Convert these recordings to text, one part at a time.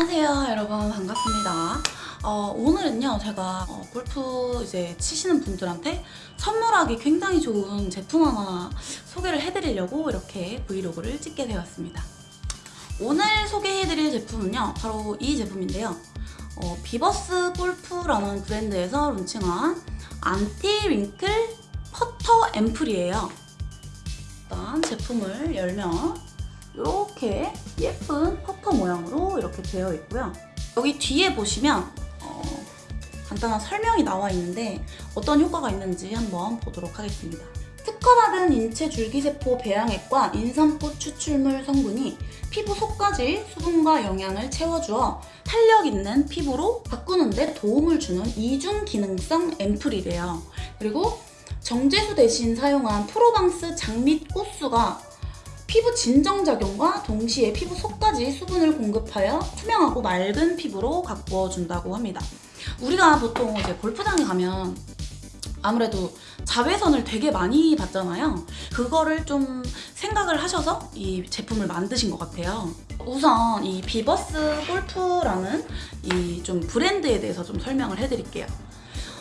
안녕하세요 여러분. 반갑습니다. 어, 오늘은요 제가 어, 골프 이제 치시는 분들한테 선물하기 굉장히 좋은 제품 하나 소개를 해드리려고 이렇게 브이로그를 찍게 되었습니다. 오늘 소개해드릴 제품은요 바로 이 제품인데요. 어, 비버스 골프라는 브랜드에서 론칭한 anti-wrinkle 퍼터 앰플이에요. 일단 제품을 열면 이렇게 예쁜 퍼터 모양으로 이렇게 되어 있고요. 여기 뒤에 보시면 어, 간단한 설명이 나와 있는데 어떤 효과가 있는지 한번 보도록 하겠습니다. 특허받은 인체 줄기세포 배양액과 인삼꽃 추출물 성분이 피부 속까지 수분과 영양을 채워주어 탄력 있는 피부로 바꾸는데 도움을 주는 이중 기능성 앰플이래요. 그리고 정제수 대신 사용한 프로방스 장밋 꽃수가 피부 진정작용과 동시에 피부 속까지 수분을 공급하여 투명하고 맑은 피부로 가꾸어준다고 합니다. 우리가 보통 이제 골프장에 가면 아무래도 자외선을 되게 많이 받잖아요. 그거를 좀 생각을 하셔서 이 제품을 만드신 것 같아요. 우선 이 비버스 골프라는 이 좀 브랜드에 대해서 좀 설명을 해드릴게요.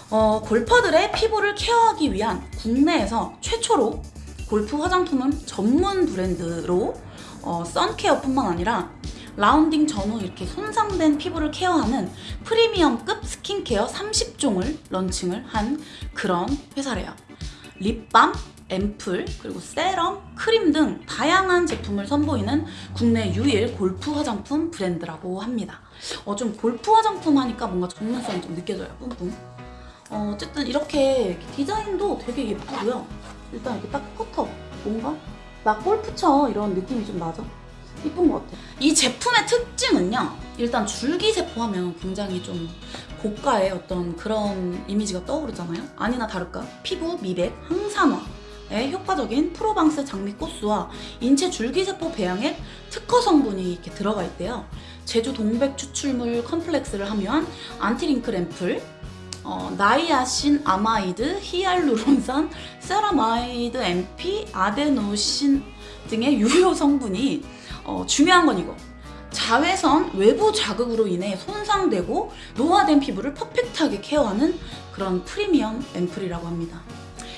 어, 골퍼들의 피부를 케어하기 위한 국내에서 최초로 골프 화장품은 전문 브랜드로 어, 선케어뿐만 아니라 라운딩 전후 이렇게 손상된 피부를 케어하는 프리미엄급 스킨케어 30종을 런칭을 한 그런 회사래요. 립밤, 앰플, 그리고 세럼, 크림 등 다양한 제품을 선보이는 국내 유일 골프 화장품 브랜드라고 합니다. 어, 좀 골프 화장품 하니까 뭔가 전문성이 좀 느껴져요, 뿜뿜. 어, 어쨌든 이렇게 디자인도 되게 예쁘고요. 일단 이렇게 딱 퍼터 뭔가 나 골프 쳐 이런 느낌이 좀 나죠? 이쁜 것 같아요. 이 제품의 특징은요. 일단 줄기세포 하면 굉장히 좀 고가의 어떤 그런 이미지가 떠오르잖아요. 아니나 다를까 피부 미백, 항산화에 효과적인 프로방스 장미꽃수와 인체 줄기세포 배양액 특허 성분이 이렇게 들어가 있대요. 제주 동백 추출물 complex를 함유한 anti-wrinkle 앰플, 어, 나이아신아마이드, 히알루론산, 세라마이드, MP, 아데노신 등의 유효 성분이 어, 중요한 건 이거 자외선 외부 자극으로 인해 손상되고 노화된 피부를 perfect하게 케어하는 그런 프리미엄 앰플이라고 합니다.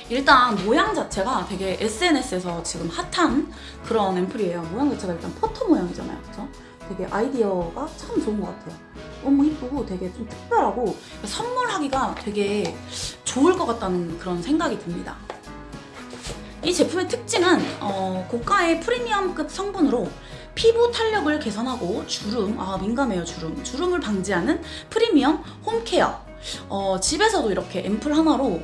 일단 모양 자체가 되게 SNS에서 지금 핫한 그런 앰플이에요. 모양 자체가 일단 퍼터 모양이잖아요. 그죠? 되게 아이디어가 참 좋은 것 같아요. 너무 이쁘고 되게 좀 특별하고 선물하기가 되게 좋을 것 같다는 그런 생각이 듭니다. 이 제품의 특징은 어, 고가의 프리미엄급 성분으로 피부 탄력을 개선하고 주름, 아 민감해요 주름, 주름을 방지하는 프리미엄 홈케어 어, 집에서도 이렇게 앰플 하나로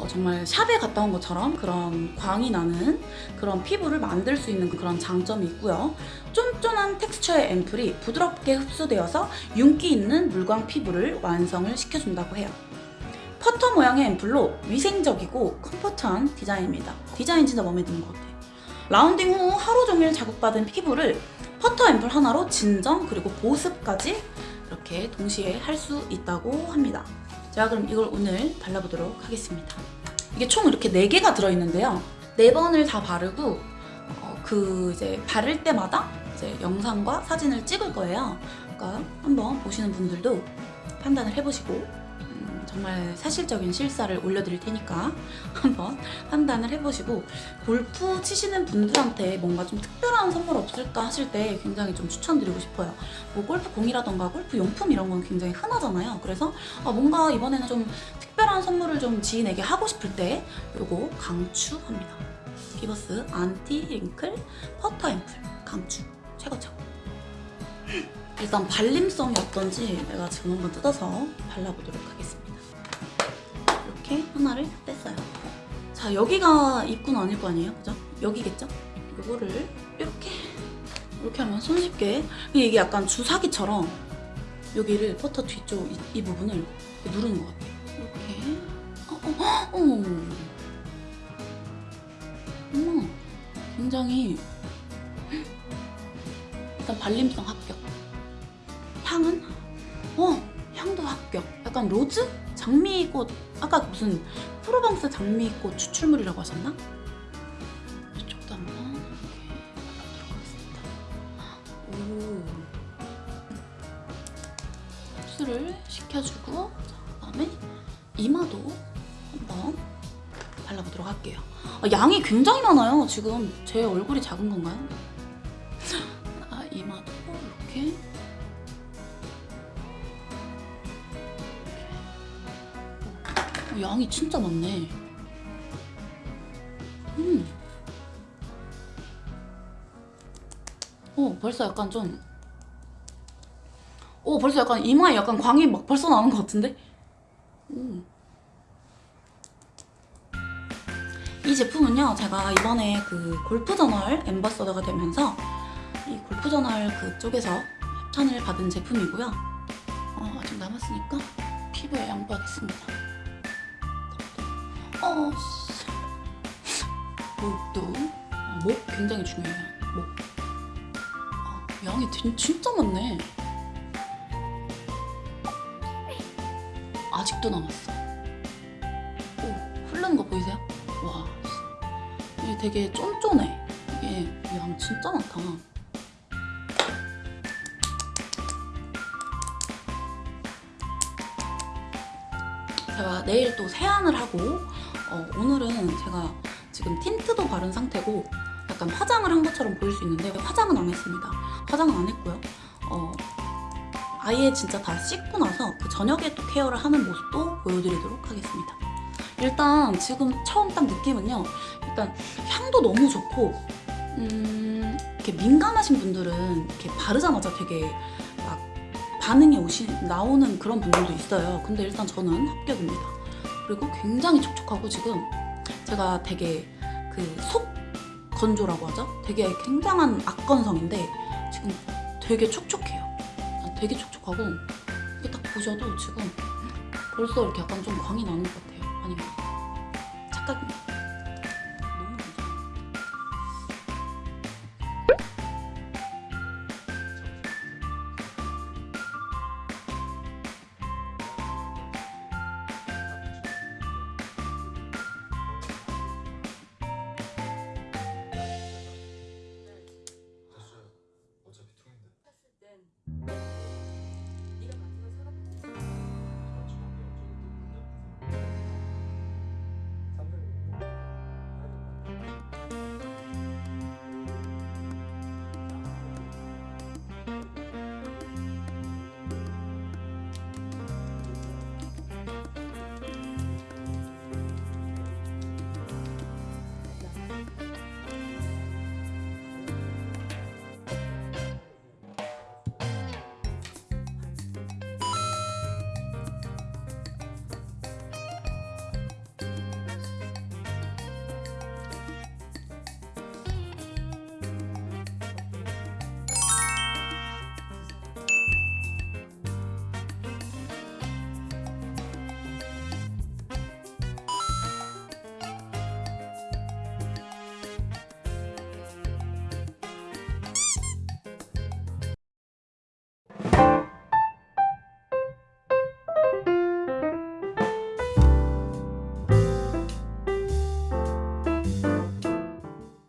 어, 정말 샵에 갔다 온 것처럼 그런 광이 나는 그런 피부를 만들 수 있는 그런 장점이 있고요. 쫀쫀한 텍스처의 앰플이 부드럽게 흡수되어서 윤기 있는 물광 피부를 완성을 시켜준다고 해요. 퍼터 모양의 앰플로 위생적이고 comfort한 디자인입니다. 디자인 진짜 마음에 드는 것 같아요. 라운딩 후 하루 종일 자극받은 피부를 퍼터 앰플 하나로 진정 그리고 보습까지 이렇게 동시에 할 수 있다고 합니다. 제가 그럼 이걸 오늘 발라보도록 하겠습니다. 이게 총 이렇게 4개가 들어있는데요. 4번을 다 바르고 어, 그 이제 바를 때마다 이제 영상과 사진을 찍을 거예요. 그러니까 한번 보시는 분들도 판단을 해보시고 정말 사실적인 실사를 올려드릴 테니까 한번 판단을 해보시고 골프 치시는 분들한테 뭔가 좀 특별한 선물 없을까 하실 때 굉장히 좀 추천드리고 싶어요. 뭐 골프 공이라던가 골프 용품 이런 건 굉장히 흔하잖아요. 그래서 아 뭔가 이번에는 좀 특별한 선물을 좀 지인에게 하고 싶을 때 이거 강추합니다. 기버스 anti-wrinkle 퍼터 앰플 강추 최고 최고 일단 발림성이 어떤지 내가 지금 한번 뜯어서 발라보도록 하겠습니다. 이렇게 하나를 뺐어요. 자 여기가 입구는 아닐 거 아니에요? 그죠? 여기겠죠? 이거를 이렇게 이렇게 하면 손쉽게 이게 약간 주사기처럼 여기를 퍼터 뒤쪽 이, 이 부분을 누르는 것 같아요. 이렇게 어, 어, 어. 어머 굉장히 일단 발림성 합격 향은 어 향도 합격 약간 rose? 장미꽃 아까 무슨 프로방스 장미꽃 추출물이라고 하셨나? 이쪽도 한번 이렇게. 오. 흡수를 시켜주고 그 다음에 이마도 한번 발라보도록 할게요. 아, 양이 굉장히 많아요. 지금 제 얼굴이 작은 건가요? 양이 진짜 많네. 음. 어, 벌써 약간 좀. 오, 벌써 약간 이마에 약간 광이 막 벌써 나는 것 같은데? 음. 이 제품은요, 제가 이번에 그 골프저널 엠버서더가 되면서 이 골프저널 그쪽에서 협찬을 받은 제품이고요. 어, 아직 남았으니까 피부에 양보하겠습니다. 어, 씨. 목도 어, 목 굉장히 중요해요. 목. 어, 양이 진- 진짜 많네. 아직도 남았어. 오, 흐르는 거 보이세요? 와, 씨. 이게 되게 쫀쫀해. 이게 양 진짜 많다. 제가 내일 또 세안을 하고 어, 오늘은 제가 지금 틴트도 바른 상태고 약간 화장을 한 것처럼 보일 수 있는데 화장은 안 했습니다. 화장은 안 했고요. 어, 아예 진짜 다 씻고 나서 그 저녁에 또 케어를 하는 모습도 보여드리도록 하겠습니다. 일단 지금 처음 딱 느낌은요. 일단 향도 너무 좋고 음, 이렇게 민감하신 분들은 이렇게 바르자마자 되게 막 반응이 오시 나오는 그런 분들도 있어요. 근데 일단 저는 합격입니다. 그리고 굉장히 촉촉하고 지금 제가 되게 그 속 건조라고 하죠. 되게 굉장한 악건성인데 지금 되게 촉촉해요. 되게 촉촉하고 이게 딱 보셔도 지금 벌써 이렇게 약간 좀 광이 나는 것 같아요. 아니면 착각입니다.